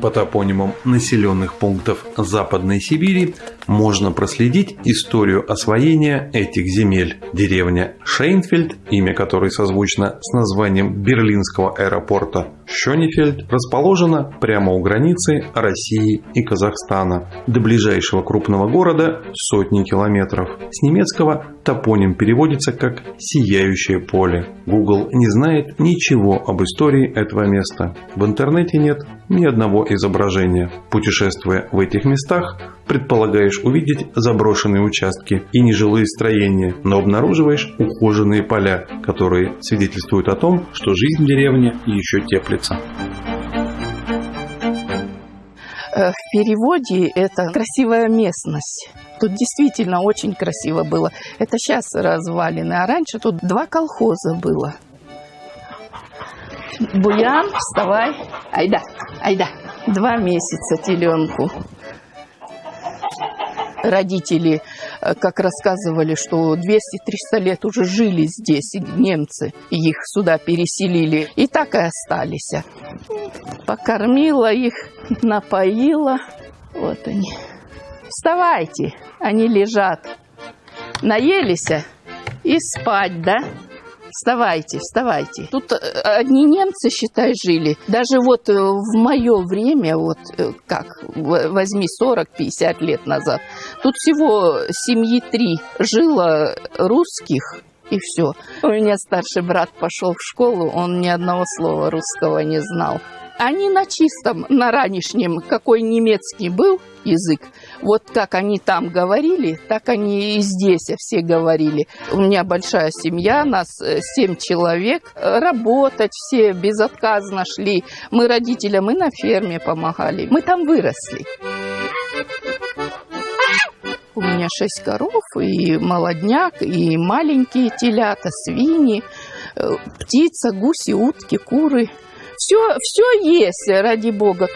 По топонимам населенных пунктов Западной Сибири можно проследить историю освоения этих земель. Деревня Шейнфельд, имя которой созвучно с названием берлинского аэропорта Шонефельд, расположена прямо у границы России и Казахстана. До ближайшего крупного города сотни километров. С немецкого топоним переводится как «сияющее поле». Google не знает ничего об истории этого места. В интернете нет ни одного изображения. Путешествуя в этих местах, предполагаешь увидеть заброшенные участки и нежилые строения, но обнаруживаешь ухоженные поля, которые свидетельствуют о том, что жизнь в деревне еще теплится. Э, в переводе это красивая местность. Тут действительно очень красиво было. Это сейчас развалины, а раньше тут два колхоза было. Буян, вставай. Айда, айда. Два месяца теленку. Родители, э, как рассказывали, что 200-300 лет уже жили здесь немцы, их сюда переселили, и так и остались. Покормила их, напоила. Вот они. Вставайте, они лежат. Наелись и спать, да? Вставайте, вставайте. Тут э, одни немцы, считай, жили. Даже вот э, в мое время, вот э, как, возьми 40-50 лет назад, тут всего семьи три жило русских, и все. У меня старший брат пошел в школу, он ни одного слова русского не знал. Они на чистом, на ранешнем, какой немецкий был язык, вот как они там говорили, так они и здесь все говорили. У меня большая семья, нас э, семь человек. Работать все безотказно шли. Мы родителям и на ферме помогали. Мы там выросли. У меня шесть коров, и молодняк, и маленькие телята, свиньи, э, птица, гуси, утки, куры – все, все есть, ради бога.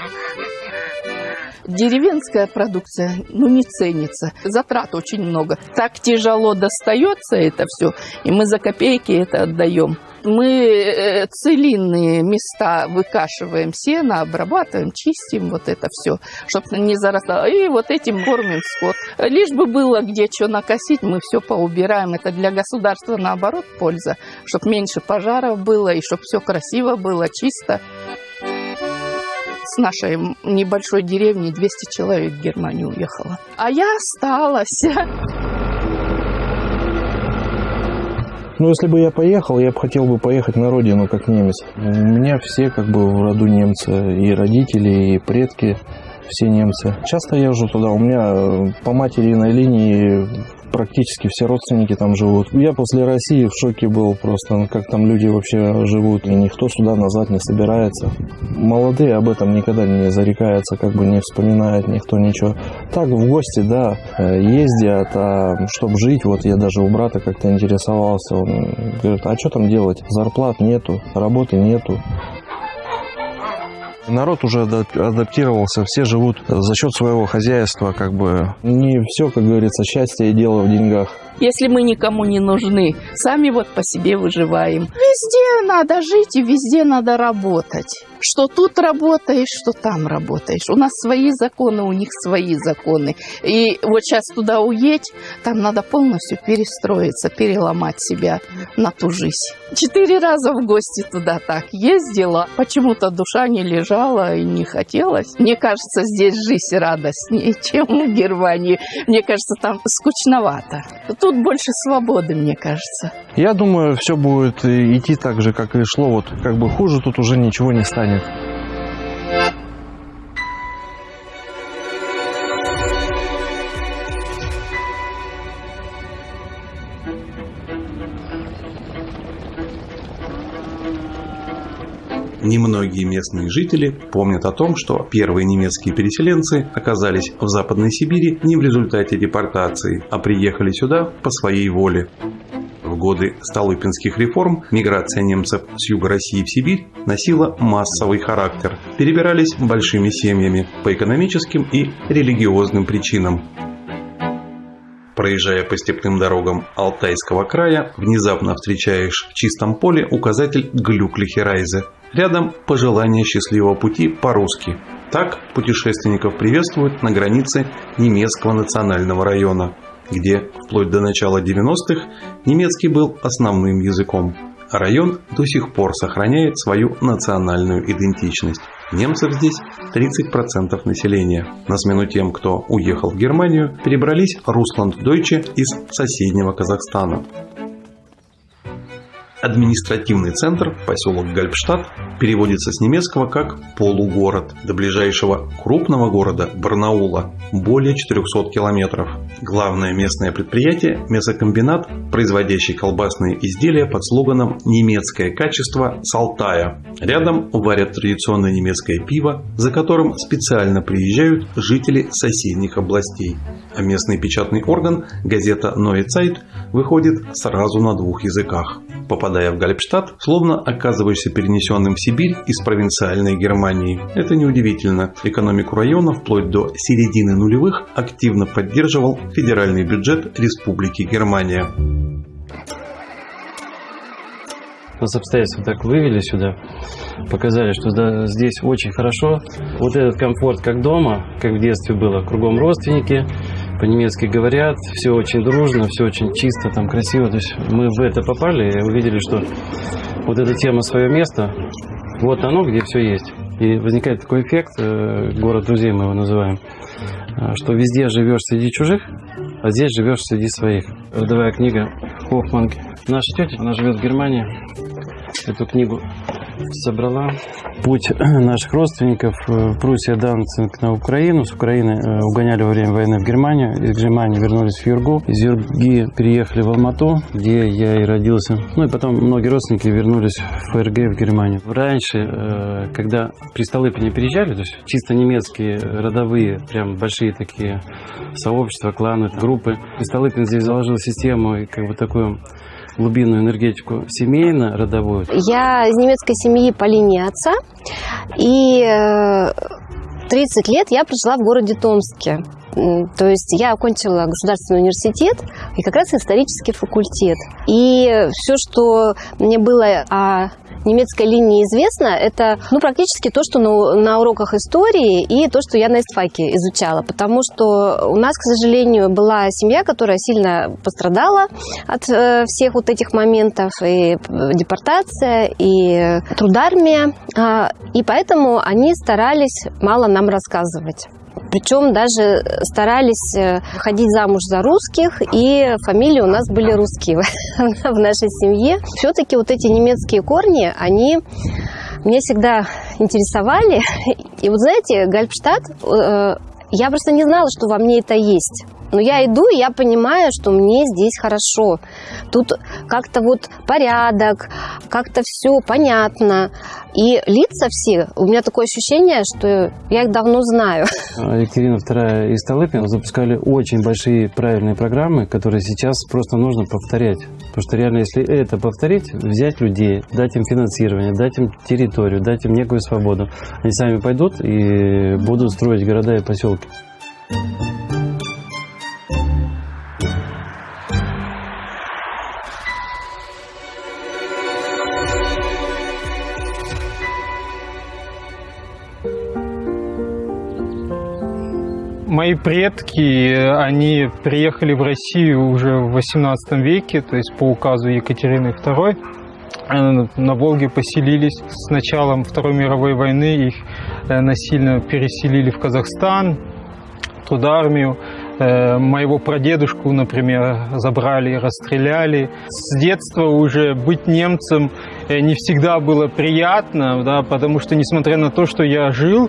Деревенская продукция, ну, не ценится. Затрат очень много. Так тяжело достается это все, и мы за копейки это отдаем. Мы э, целинные места выкашиваем сено, обрабатываем, чистим вот это все, чтобы не зарастало. И вот этим кормим скот. Лишь бы было где что накосить, мы все поубираем. Это для государства наоборот польза, чтобы меньше пожаров было и чтобы все красиво было, чисто. С нашей небольшой деревни 200 человек в Германию уехало. А я осталась. Ну, если бы я поехал, я бы хотел бы поехать на родину как немец. У меня все как бы в роду немцы, и родители, и предки все немцы. Часто езжу туда, у меня э, по материной линии практически все родственники там живут. Я после России в шоке был просто, ну, как там люди вообще живут, и никто сюда назад не собирается. Молодые об этом никогда не зарекаются, как бы не вспоминают никто ничего. Так, в гости, да, э, ездят, а чтобы жить, вот я даже у брата как-то интересовался, он говорит, а что там делать? Зарплат нету, работы нету. Народ уже адаптировался, все живут за счет своего хозяйства, как бы. Не все, как говорится, счастье и дело в деньгах. Если мы никому не нужны, сами вот по себе выживаем. Везде надо жить и везде надо работать. Что тут работаешь, что там работаешь. У нас свои законы, у них свои законы. И вот сейчас туда уедь, там надо полностью перестроиться, переломать себя на ту жизнь. Четыре раза в гости туда так ездила. Почему-то душа не лежала и не хотелось. Мне кажется, здесь жизнь радостнее, чем в Германии. Мне кажется, там скучновато. Тут больше свободы, мне кажется. Я думаю, все будет идти так же, как и шло. Вот как бы хуже тут уже ничего не станет Немногие местные жители помнят о том, что первые немецкие переселенцы оказались в Западной Сибири не в результате депортации, а приехали сюда по своей воле. В годы Столыпинских реформ миграция немцев с юга России в Сибирь носила массовый характер. Перебирались большими семьями по экономическим и религиозным причинам. Проезжая по степным дорогам Алтайского края, внезапно встречаешь в чистом поле указатель Глюклихерайзе. Рядом пожелание счастливого пути по-русски. Так путешественников приветствуют на границе немецкого национального района, где вплоть до начала 90-х немецкий был основным языком. Район до сих пор сохраняет свою национальную идентичность. Немцев здесь 30% населения. На смену тем, кто уехал в Германию, перебрались Русланд-Дойче из соседнего Казахстана. Административный центр, поселок Гальпштадт, переводится с немецкого как «полугород». До ближайшего крупного города Барнаула более 400 километров. Главное местное предприятие – мясокомбинат, производящий колбасные изделия под слоганом «Немецкое качество Салтая». Рядом варят традиционное немецкое пиво, за которым специально приезжают жители соседних областей. А местный печатный орган, газета Neue Zeit, выходит сразу на двух языках. Попадая в Гальпштадт, словно оказываешься перенесенным в Сибирь из провинциальной Германии. Это неудивительно. Экономику района вплоть до середины нулевых активно поддерживал федеральный бюджет Республики Германия. Нас обстоятельства так вывели сюда, показали, что здесь очень хорошо. Вот этот комфорт как дома, как в детстве было, кругом родственники, по-немецки говорят, все очень дружно, все очень чисто, там красиво. То есть мы в это попали и увидели, что вот эта тема свое место, вот оно, где все есть. И возникает такой эффект, э, город друзей мы его называем, э, что везде живешь среди чужих, а здесь живешь среди своих. Родовая книга Хоффман. Наша тетя, она живет в Германии, эту книгу собрала. Путь наших родственников э, Пруссия, Данцинг на Украину. С Украины э, угоняли во время войны в Германию. Из Германии вернулись в Юргу. Из Юрги переехали в Алмату, где я и родился. Ну и потом многие родственники вернулись в ФРГ в Германию. Раньше, э, когда при Столыпине переезжали, то есть чисто немецкие родовые, прям большие такие сообщества, кланы, группы, при Столыпин здесь заложил систему и как бы такую глубинную энергетику семейно, родовую? Я из немецкой семьи по линии отца. И 30 э, лет я прожила в городе Томске. То есть я окончила государственный университет и как раз исторический факультет. И все, что мне было о немецкой линии известно, это ну, практически то, что на, на уроках истории и то, что я на истфаке изучала. Потому что у нас, к сожалению, была семья, которая сильно пострадала от э, всех вот этих моментов. И депортация, и трудармия. Э, и поэтому они старались мало нам рассказывать. Причем даже старались э, ходить замуж за русских, и фамилии у нас были русские в нашей семье. Все-таки вот эти немецкие корни, они меня всегда интересовали. И вот знаете, Гальпштадт, э, я просто не знала, что во мне это есть. Но я иду, и я понимаю, что мне здесь хорошо. Тут как-то вот порядок, как-то все понятно. И лица все, у меня такое ощущение, что я их давно знаю. Екатерина II и Столыпин запускали очень большие правильные программы, которые сейчас просто нужно повторять. Потому что реально, если это повторить, взять людей, дать им финансирование, дать им территорию, дать им некую свободу, они сами пойдут и будут строить города и поселки. Мои предки, они приехали в Россию уже в 18 веке, то есть по указу Екатерины II. Э, на Волге поселились. С началом Второй мировой войны их э, насильно переселили в Казахстан, туда армию. Э, моего прадедушку, например, забрали, расстреляли. С детства уже быть немцем не всегда было приятно, да, потому что, несмотря на то, что я жил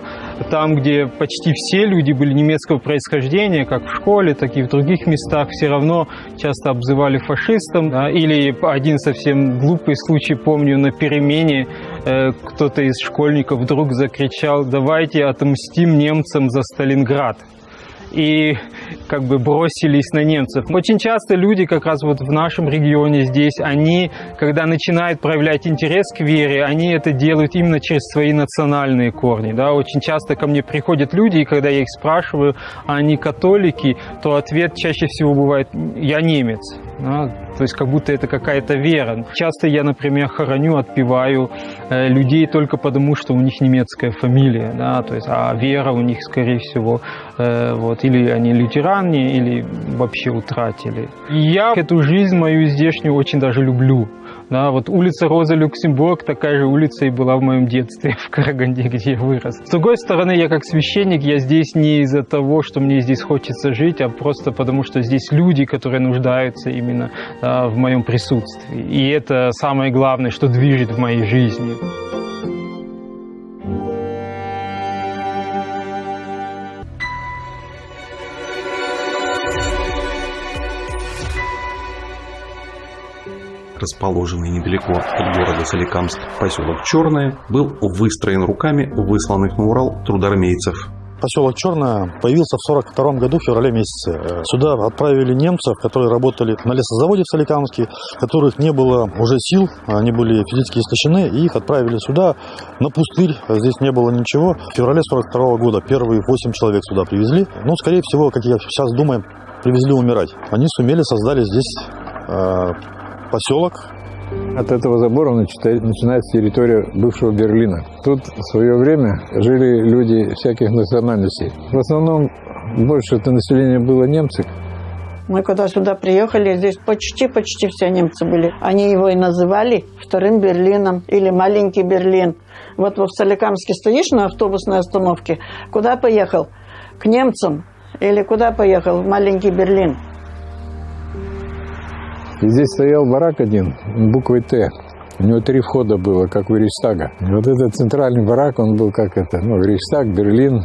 там, где почти все люди были немецкого происхождения, как в школе, так и в других местах, все равно часто обзывали фашистом. Да, или один совсем глупый случай, помню, на перемене э, кто-то из школьников вдруг закричал «давайте отомстим немцам за Сталинград» и как бы бросились на немцев. Очень часто люди как раз вот в нашем регионе здесь, они, когда начинают проявлять интерес к вере, они это делают именно через свои национальные корни. Да? Очень часто ко мне приходят люди, и когда я их спрашиваю, а они католики, то ответ чаще всего бывает «я немец». Да? То есть как будто это какая-то вера. Часто я, например, хороню, отпеваю э, людей только потому, что у них немецкая фамилия, да, то есть, а вера у них, скорее всего, э, вот, или они лютеране, или вообще утратили. И я эту жизнь мою здешнюю очень даже люблю. Да, вот улица Роза Люксембург такая же улица и была в моем детстве в Караганде, где я вырос. С другой стороны, я как священник, я здесь не из-за того, что мне здесь хочется жить, а просто потому, что здесь люди, которые нуждаются именно да, в моем присутствии. И это самое главное, что движет в моей жизни. Расположенный недалеко от города Соликамск, поселок Черное, был выстроен руками высланных на Урал трудармейцев. Поселок Черное появился в 1942 году, в феврале месяце. Сюда отправили немцев, которые работали на лесозаводе в Соликамске, которых не было уже сил, они были физически истощены, и их отправили сюда на пустырь, здесь не было ничего. В феврале 1942 года первые 8 человек сюда привезли. Ну, скорее всего, как я сейчас думаю, привезли умирать. Они сумели, создали здесь э, поселок. От этого забора начинается территория бывшего Берлина. Тут в свое время жили люди всяких национальностей. В основном больше это население было немцы. Мы когда сюда приехали, здесь почти-почти все немцы были. Они его и называли вторым Берлином или маленький Берлин. Вот в Соликамске стоишь на автобусной остановке, куда поехал? К немцам или куда поехал? В маленький Берлин. И здесь стоял барак один, буквой «Т». У него три входа было, как у Рейхстага. И вот этот центральный барак, он был как это, ну, Рейхстаг, Берлин,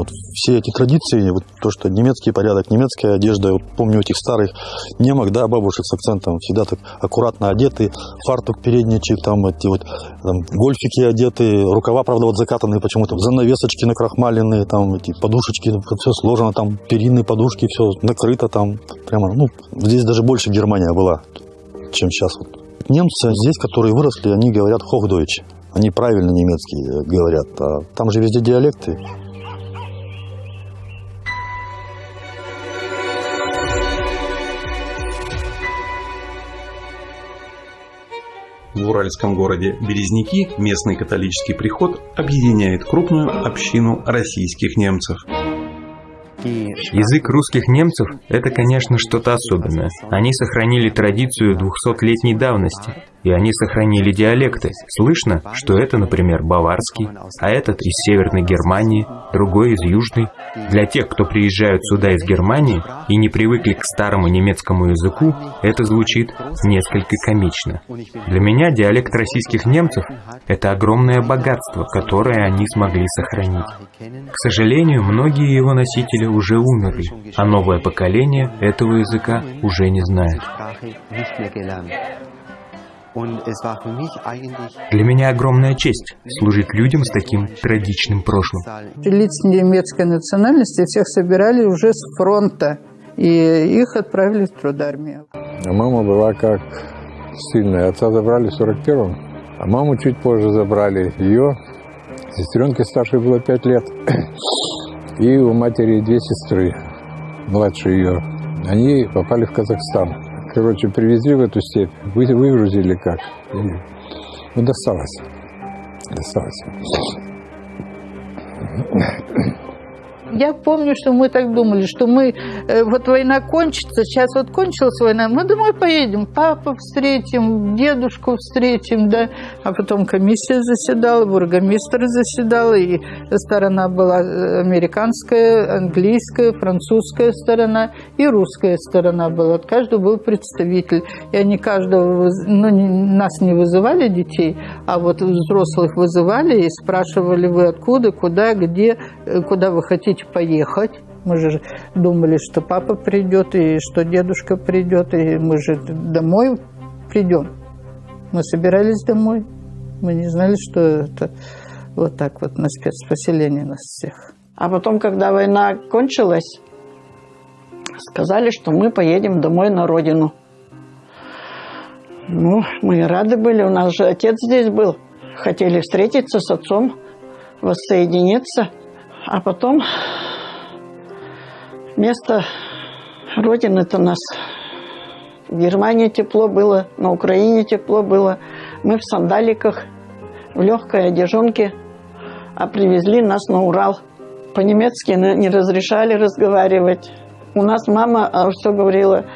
вот все эти традиции, вот то, что немецкий порядок, немецкая одежда, вот помню этих старых немок, да, бабушек с акцентом, всегда так аккуратно одеты, фартук передничек, там эти вот там, гольфики одеты, рукава, правда, вот закатанные почему-то, занавесочки накрахмаленные, там эти подушечки, все сложено, там перинные подушки, все накрыто там, прямо, ну, здесь даже больше Германия была, чем сейчас. Вот. Немцы здесь, которые выросли, они говорят хохдойч. Они правильно немецкий говорят, а там же везде диалекты. В уральском городе Березники местный католический приход объединяет крупную общину российских немцев. Язык русских немцев – это, конечно, что-то особенное. Они сохранили традицию 200-летней давности, и они сохранили диалекты. Слышно, что это, например, баварский, а этот из Северной Германии, другой из Южной. Для тех, кто приезжают сюда из Германии и не привыкли к старому немецкому языку, это звучит несколько комично. Для меня диалект российских немцев – это огромное богатство, которое они смогли сохранить. К сожалению, многие его носители уже умерли, а новое поколение этого языка уже не знает. Для меня огромная честь служить людям с таким трагичным прошлым. Лиц немецкой национальности всех собирали уже с фронта, и их отправили в трудармию. А мама была как сильная. Отца забрали в 41-м, а маму чуть позже забрали. Ее сестренке старшей было 5 лет. И у матери две сестры, младше ее. Они попали в Казахстан. Короче, привезли в эту степь, вы, выгрузили как. Ну, досталось. Досталось. Я помню, что мы так думали, что мы, вот война кончится, сейчас вот кончилась война, мы домой поедем, папу встретим, дедушку встретим, да, а потом комиссия заседала, бургомистр заседал, и сторона была э, американская, английская, французская сторона и русская сторона была, каждый был представитель, и они каждого, ну, нас не вызывали детей, а вот взрослых вызывали и спрашивали, вы откуда, куда, где, э, куда вы хотите поехать? Мы же думали, что папа придет и что дедушка придет, и мы же домой придем. Мы собирались домой. Мы не знали, что это вот так вот на спецпоселение нас всех. А потом, когда война кончилась, сказали, что мы поедем домой на родину. Ну, мы рады были, у нас же отец здесь был. Хотели встретиться с отцом, воссоединиться – а потом вместо Родина-то нас. В Германии тепло было, на Украине тепло было. Мы в сандаликах, в легкой одежонке, а привезли нас на Урал. По-немецки не разрешали разговаривать. У нас мама а, все говорила,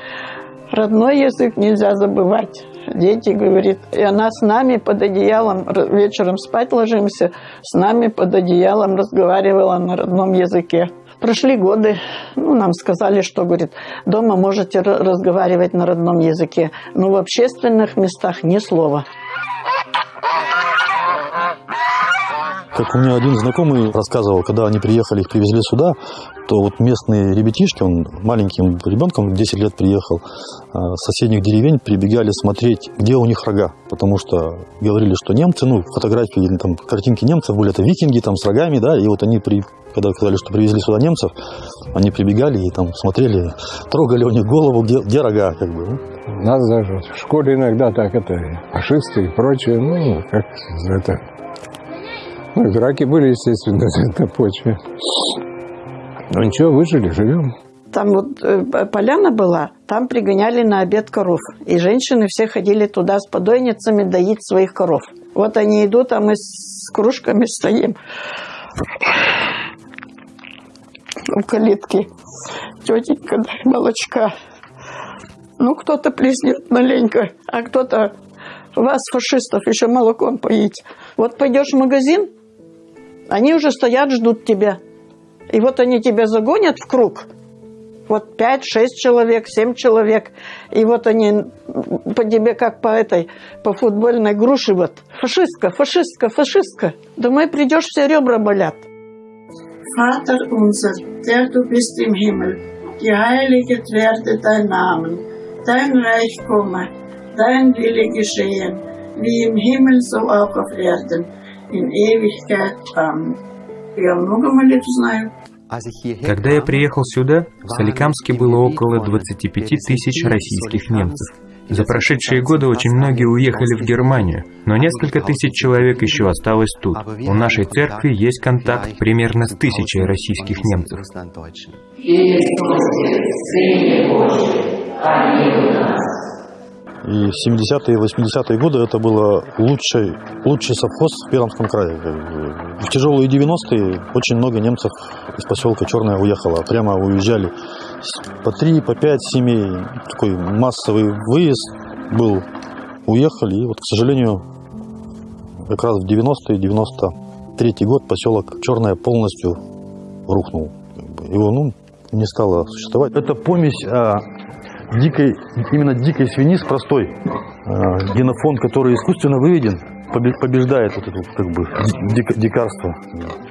родной язык нельзя забывать. Дети, говорит, и она с нами под одеялом, вечером спать ложимся, с нами под одеялом разговаривала на родном языке. Прошли годы, ну, нам сказали, что, говорит, дома можете разговаривать на родном языке, но в общественных местах ни слова. Как у меня один знакомый рассказывал, когда они приехали, их привезли сюда, то вот местные ребятишки, он маленьким ребенком, 10 лет приехал, а, с соседних деревень прибегали смотреть, где у них рога. Потому что говорили, что немцы, ну, фотографии или там картинки немцев были, это викинги там с рогами, да, и вот они при, когда сказали, что привезли сюда немцев, они прибегали и там смотрели, трогали у них голову, где, где рога, как бы. Нас даже в школе иногда так это фашисты и прочее, ну, как это драки были, естественно, на почве. Ну ничего, выжили, живем. Там вот э, поляна была, там пригоняли на обед коров. И женщины все ходили туда с подойницами доить своих коров. Вот они идут, а мы с кружками стоим у калитки. Тетенька, дай молочка. Ну, кто-то плеснет маленько, а кто-то вас, фашистов, еще молоком поить. Вот пойдешь в магазин, они уже стоят, ждут тебя. И вот они тебя загонят в круг. Вот пять, шесть человек, семь человек. И вот они по тебе как по этой, по футбольной груши вот. Фашистка, фашистка, фашистка. Думаю, придешь, все ребра болят. Vater unser, der du bist im Himmel, geheiligt werde dein Name, dein Reich komme, dein Wille geschehen, wie im Himmel so auch auf in Ewigkeit. Amen. Я много молитв знаю. Когда я приехал сюда, в Соликамске было около 25 тысяч российских немцев. За прошедшие годы очень многие уехали в Германию, но несколько тысяч человек еще осталось тут. У нашей церкви есть контакт примерно с тысячей российских немцев. И в 70-е и 80-е годы это было лучший, лучший совхоз в Пермском крае. В тяжелые 90-е очень много немцев из поселка Черная уехало. Прямо уезжали по три, по пять семей. Такой массовый выезд был. Уехали. И вот, к сожалению, как раз в 90-е, 93 год поселок Черная полностью рухнул. Его ну, не стало существовать. Это помесь а, дикой, именно дикой свиньи с простой. Э, генофонд, который искусственно выведен, побеждает вот это как бы дик, дикарство.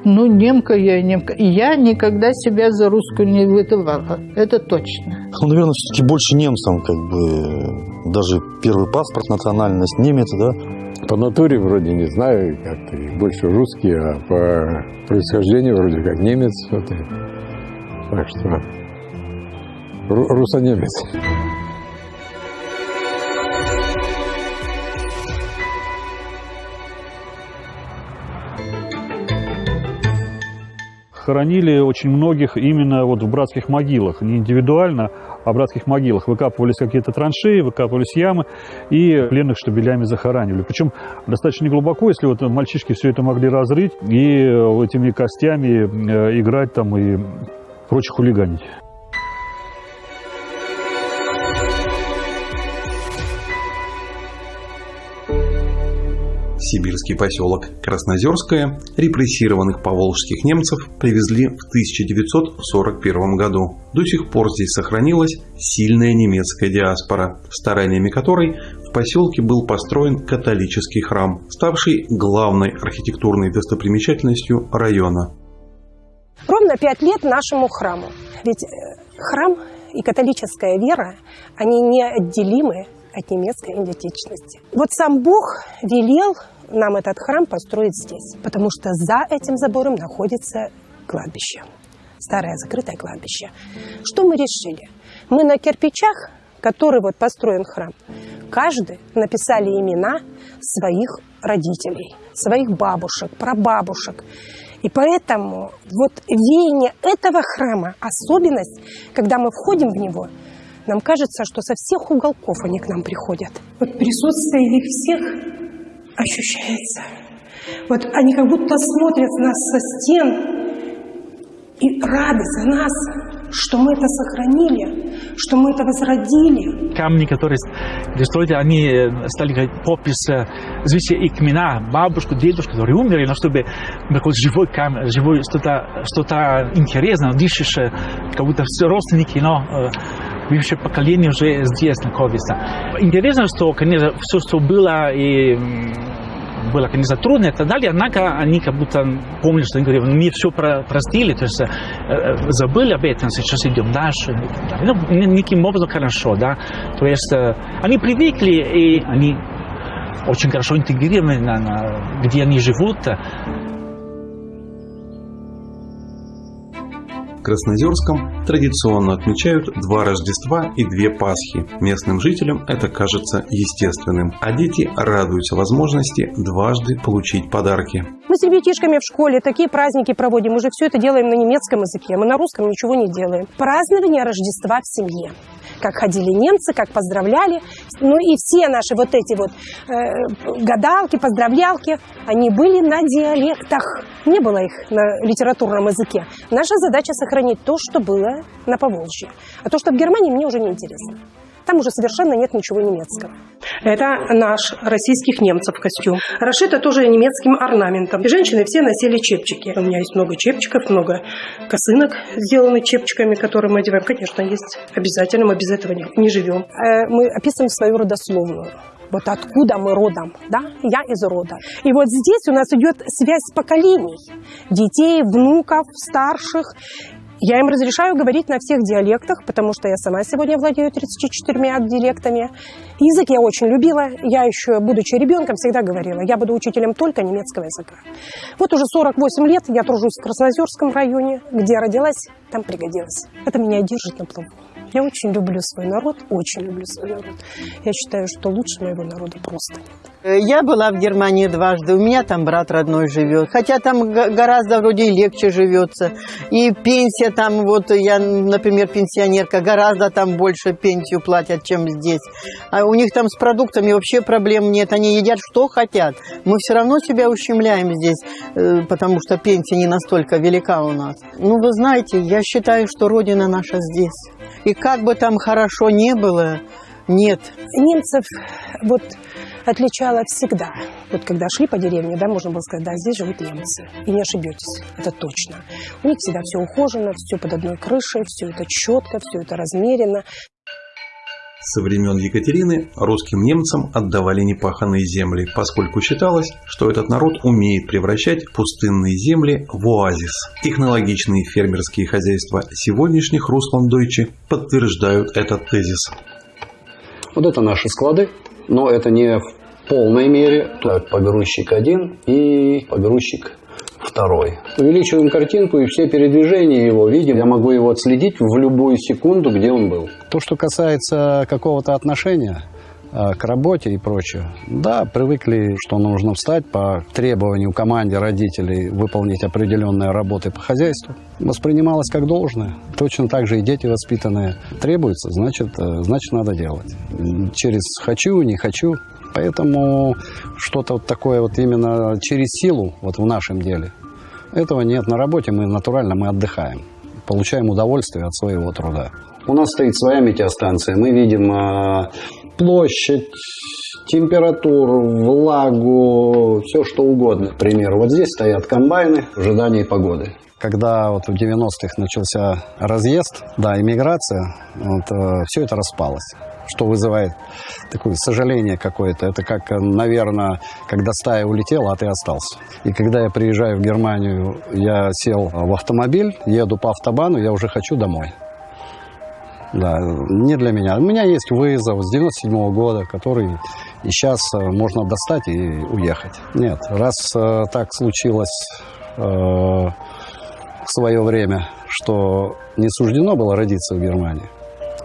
Ну, немка я, немка. И я никогда себя за русскую не выдавала. Это точно. Ну, наверное, все-таки больше немцам, как бы, даже первый паспорт, национальность немец, да. По натуре вроде не знаю, как-то больше русский, а по происхождению вроде как немец. Вот и. Так что русонемец. Хоронили очень многих именно вот в братских могилах, не индивидуально, а в братских могилах. Выкапывались какие-то траншеи, выкапывались ямы, и пленных штабелями захоранивали. Причем достаточно глубоко, если вот мальчишки все это могли разрыть и этими костями э, играть там и прочее хулиганить. Сибирский поселок Краснозерское репрессированных поволжских немцев привезли в 1941 году. До сих пор здесь сохранилась сильная немецкая диаспора, стараниями которой в поселке был построен католический храм, ставший главной архитектурной достопримечательностью района. Ровно пять лет нашему храму. Ведь э, храм и католическая вера, они неотделимы от немецкой идентичности. Вот сам Бог велел нам этот храм построить здесь, потому что за этим забором находится кладбище, старое закрытое кладбище. Что мы решили? Мы на кирпичах, который вот построен храм, каждый написали имена своих родителей, своих бабушек, прабабушек. И поэтому вот веяние этого храма, особенность, когда мы входим в него, нам кажется, что со всех уголков они к нам приходят. Вот присутствие их всех ощущается. Вот они как будто смотрят на нас со стен и рады за нас, что мы это сохранили, что мы это возродили. Камни, которые строили, они э, стали как попис э, звести их имена, бабушку, дедушку, которые умерли, но чтобы какой живой камень, живой что-то что интересное, дышишь, э, как будто все родственники, но бывшее поколение уже здесь находится. Интересно, что, конечно, все, что было и было, конечно, трудно и так далее, однако они как будто помнят, что они говорят, мы все про простили, то есть э, забыли об этом, сейчас идем дальше. Ну, никаким образом хорошо, да. То есть э, они привыкли, и они очень хорошо интегрированы, на, на, где они живут. Краснозерском традиционно отмечают два Рождества и две Пасхи. Местным жителям это кажется естественным, а дети радуются возможности дважды получить подарки. Мы с ребятишками в школе такие праздники проводим, уже все это делаем на немецком языке, мы на русском ничего не делаем. Празднование Рождества в семье как ходили немцы, как поздравляли. Ну и все наши вот эти вот э, гадалки, поздравлялки, они были на диалектах. Не было их на литературном языке. Наша задача сохранить то, что было на Поволжье. А то, что в Германии, мне уже не интересно. Там уже совершенно нет ничего немецкого. Это наш российских немцев костюм. Расшито тоже немецким орнаментом. И женщины все носили чепчики. У меня есть много чепчиков, много косынок, сделаны чепчиками, которые мы одеваем. Конечно, есть обязательно, мы без этого не, не живем. Э, мы описываем свою родословную вот откуда мы родом, да, я из рода. И вот здесь у нас идет связь поколений, детей, внуков, старших. Я им разрешаю говорить на всех диалектах, потому что я сама сегодня владею 34 диалектами. Язык я очень любила. Я еще, будучи ребенком, всегда говорила, я буду учителем только немецкого языка. Вот уже 48 лет я тружусь в Краснозерском районе, где родилась, там пригодилась. Это меня держит на плаву. Я очень люблю свой народ, очень люблю свой народ. Я считаю, что лучше моего народа просто. Э, я была в Германии дважды, у меня там брат родной живет. Хотя там гораздо вроде легче живется. И пенсия там, вот я, например, пенсионерка, гораздо там больше пенсию платят, чем здесь. А у них там с продуктами вообще проблем нет, они едят что хотят. Мы все равно себя ущемляем здесь, э, потому что пенсия не настолько велика у нас. Ну, вы знаете, я считаю, что родина наша здесь. И как бы там хорошо не было, нет. Немцев вот отличало всегда. Вот когда шли по деревне, да, можно было сказать, да, здесь живут немцы. И не ошибетесь, это точно. У них всегда все ухожено, все под одной крышей, все это четко, все это размерено. Со времен Екатерины русским немцам отдавали непаханные земли, поскольку считалось, что этот народ умеет превращать пустынные земли в оазис. Технологичные фермерские хозяйства сегодняшних Русландойчи подтверждают этот тезис. Вот это наши склады, но это не в полной мере. Погрузчик один и погрузчик второй. Увеличиваем картинку и все передвижения его видим. Я могу его отследить в любую секунду, где он был. То, что касается какого-то отношения э, к работе и прочее. Да, привыкли, что нужно встать по требованию команде родителей выполнить определенные работы по хозяйству. Воспринималось как должное. Точно так же и дети воспитанные. Требуется, значит, э, значит надо делать. Через «хочу», «не хочу». Поэтому что-то вот такое вот именно через силу вот в нашем деле. Этого нет. На работе мы натурально мы отдыхаем. Получаем удовольствие от своего труда. У нас стоит своя метеостанция. Мы видим э, площадь, температуру, влагу, все что угодно. К примеру, вот здесь стоят комбайны в ожидании погоды. Когда вот в 90-х начался разъезд, да, иммиграция, вот, э, все это распалось что вызывает такое сожаление какое-то. Это как, наверное, когда стая улетела, а ты остался. И когда я приезжаю в Германию, я сел в автомобиль, еду по автобану, я уже хочу домой. Да, не для меня. У меня есть вызов с 97 -го года, который и сейчас э, можно достать и уехать. Нет, раз э, так случилось э, в свое время, что не суждено было родиться в Германии,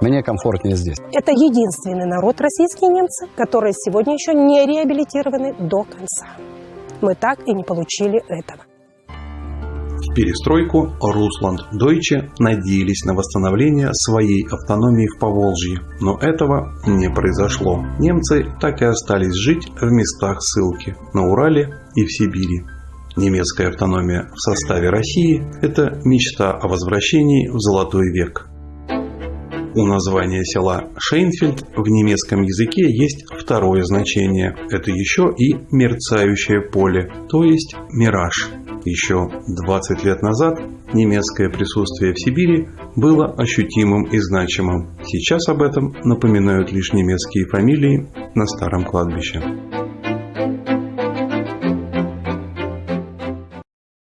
мне комфортнее здесь. Это единственный народ, российские немцы, которые сегодня еще не реабилитированы до конца. Мы так и не получили этого. перестройку Русланд Дойче надеялись на восстановление своей автономии в Поволжье, но этого не произошло. Немцы так и остались жить в местах ссылки на Урале и в Сибири. Немецкая автономия в составе России – это мечта о возвращении в золотой век. У названия села Шейнфельд в немецком языке есть второе значение. Это еще и мерцающее поле, то есть мираж. Еще 20 лет назад немецкое присутствие в Сибири было ощутимым и значимым. Сейчас об этом напоминают лишь немецкие фамилии на старом кладбище.